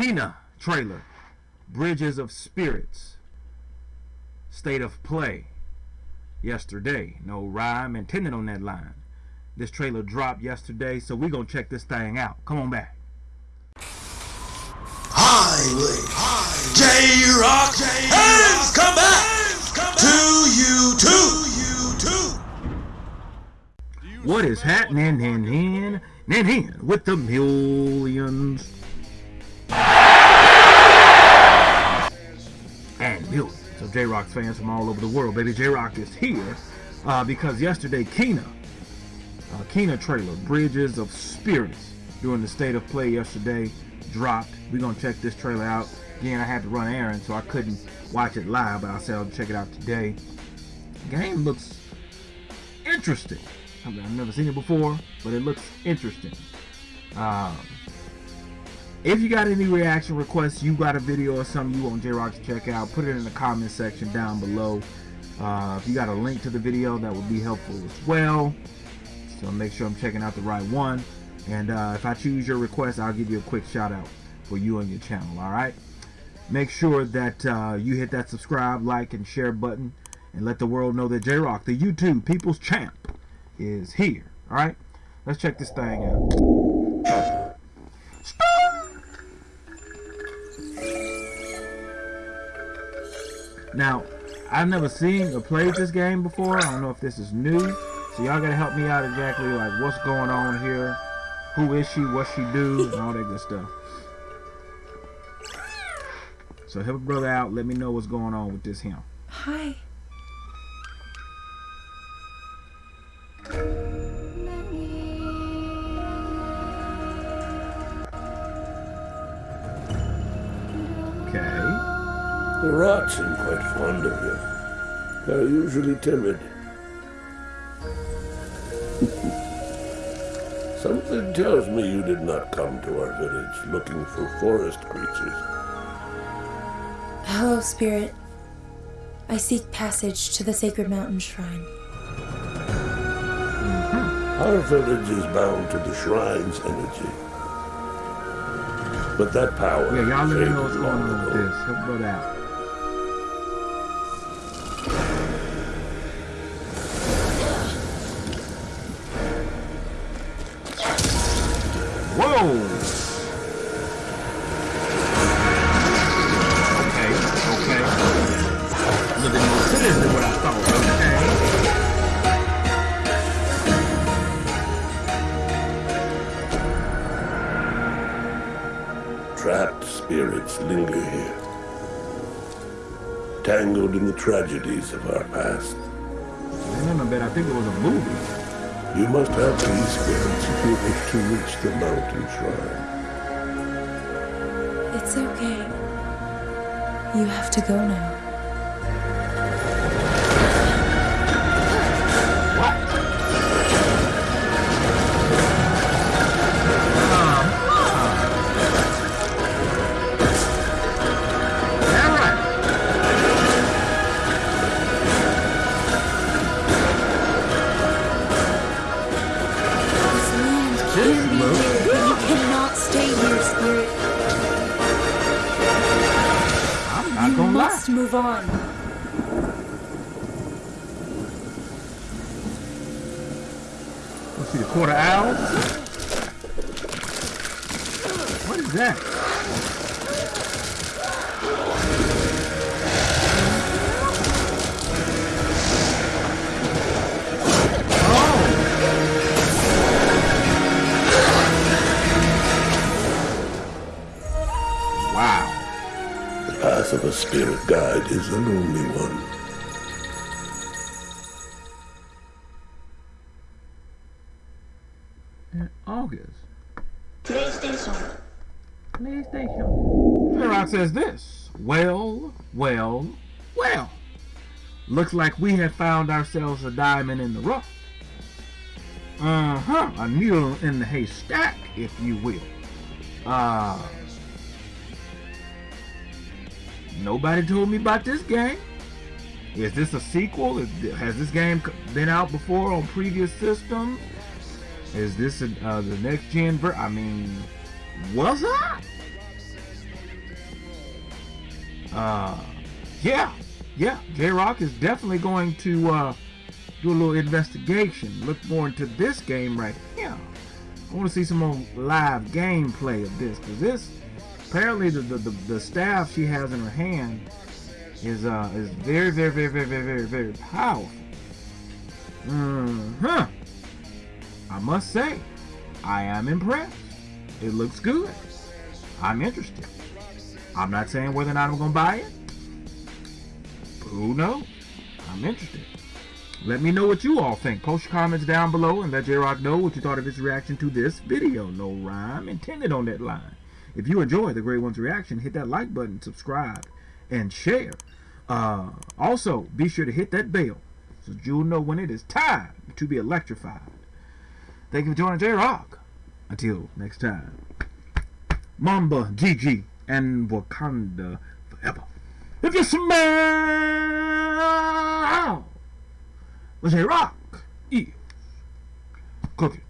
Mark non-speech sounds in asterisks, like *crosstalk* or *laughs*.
Kena trailer, Bridges of Spirits, State of Play, yesterday. No rhyme intended on that line. This trailer dropped yesterday, so we're going to check this thing out. Come on back. Highway. J-Rock has come back to you too. What is happening in in in in with the millions millions of J-Rock's fans from all over the world? Baby J-Rock is here uh, because yesterday Kena, uh, Kena trailer, Bridges of Spirits, during the state of play yesterday, dropped. We're gonna check this trailer out. Again, I had to run errands, so I couldn't watch it live, but I said I'll check it out today. Game looks interesting. I mean, I've never seen it before, but it looks interesting. Um, if you got any reaction requests, you got a video or something you want J-Rock to check out, put it in the comment section down below. Uh, if you got a link to the video, that would be helpful as well. So make sure I'm checking out the right one. And uh, if I choose your request, I'll give you a quick shout out for you and your channel, all right? Make sure that uh, you hit that subscribe, like, and share button and let the world know that J-Rock, the YouTube People's Champ, is here, all right? Let's check this thing out. Now, I've never seen or played this game before. I don't know if this is new. So y'all gotta help me out exactly like what's going on here. Who is she, what she do, and all that good stuff. So help a brother out, let me know what's going on with this him. Hi. The rats seem quite fond of you. They're usually timid. *laughs* Something tells me you did not come to our village looking for forest creatures. Hello, Spirit. I seek passage to the Sacred Mountain Shrine. Mm-hmm. Our village is bound to the shrine's energy. But that power Yeah, y'all let me know what's going on with this. Help a brother out. Okay, okay. A little bit more to than what I thought. Okay. Trapped spirits linger here. Tangled in the tragedies of our past. I remember, but I think it was a movie. You must have these spirits if you wish to reach the mountain shrine. It's okay. You have to go now. Land This can be looks here, but you cannot stay here, Spirit. I'm not You gonna lie. move on. Let's see the quarter owl. What is that? A spirit guide is a lonely one. In August. PlayStation. PlayStation. J-Rock says this. Well, well, well. Looks like we have found ourselves a diamond in the rough. Uh-huh. A needle in the haystack, if you will. Uh, nobody told me about this game. Is this a sequel? Is- Has this game been out before on previous systems? Is this a, uh, the next gen ver- I mean, what's up? Uh, yeah, yeah. J Rock is definitely going to uh, do a little investigation. Look more into this game right here. I want to see some more live gameplay of this because this apparently the, the the the staff she has in her hand is uh is very very very very very very very powerful. Hmm. I must say, I am impressed. It looks good. I'm interested. I'm not saying whether or not I'm gonna buy it. Who knows? I'm interested. Let me know what you all think. Post your comments down below and let J-Rock know what you thought of his reaction to this video. No rhyme intended on that line. If you enjoy the Great One's reaction, hit that like button, subscribe, and share. Uh, also, be sure to hit that bell so you'll know when it is time to be electrified. Thank you for joining J-Rock. Until next time. Mamba, Gigi, and Wakanda forever. If you smell J-Rock is cooking.